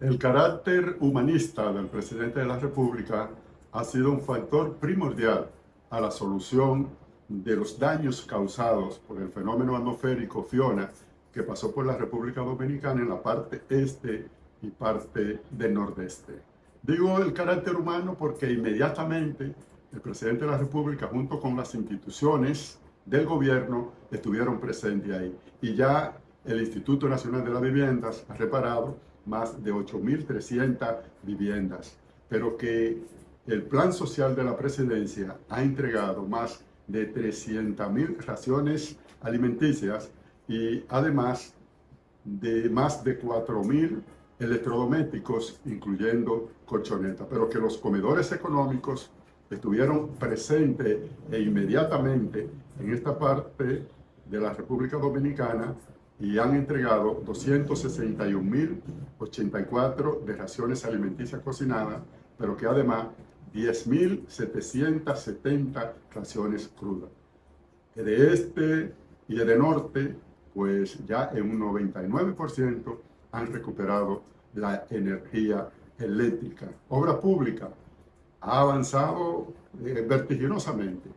El carácter humanista del presidente de la República ha sido un factor primordial a la solución de los daños causados por el fenómeno atmosférico Fiona que pasó por la República Dominicana en la parte este y parte del nordeste. Digo el carácter humano porque inmediatamente el presidente de la República junto con las instituciones del gobierno estuvieron presentes ahí. Y ya el Instituto Nacional de las Viviendas ha reparado más de 8.300 viviendas, pero que el Plan Social de la Presidencia ha entregado más de 300.000 raciones alimenticias y además de más de 4.000 electrodomésticos, incluyendo colchonetas, pero que los comedores económicos estuvieron presentes e inmediatamente en esta parte de la República Dominicana y han entregado 261.084 de raciones alimenticias cocinadas, pero que además 10.770 raciones crudas. De este y de norte, pues ya en un 99% han recuperado la energía eléctrica. Obra pública ha avanzado eh, vertiginosamente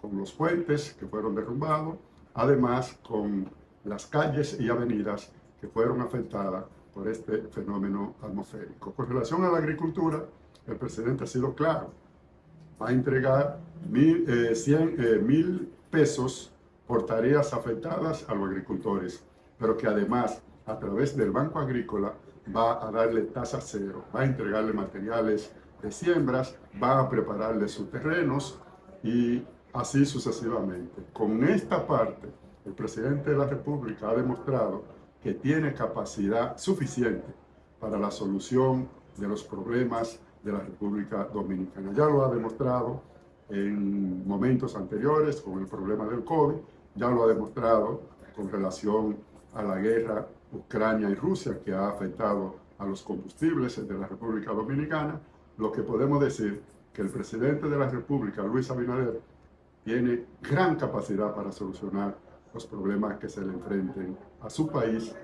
con los puentes que fueron derrumbados, además con las calles y avenidas que fueron afectadas por este fenómeno atmosférico. Con relación a la agricultura, el presidente ha sido claro. Va a entregar mil, eh, eh, mil pesos por tareas afectadas a los agricultores, pero que además, a través del Banco Agrícola, va a darle tasa cero, va a entregarle materiales de siembras, va a prepararle sus terrenos y así sucesivamente. Con esta parte, el presidente de la República ha demostrado que tiene capacidad suficiente para la solución de los problemas de la República Dominicana. Ya lo ha demostrado en momentos anteriores con el problema del COVID, ya lo ha demostrado con relación a la guerra Ucrania y Rusia que ha afectado a los combustibles de la República Dominicana, lo que podemos decir que el presidente de la República, Luis Abinader, tiene gran capacidad para solucionar los problemas que se le enfrenten a su país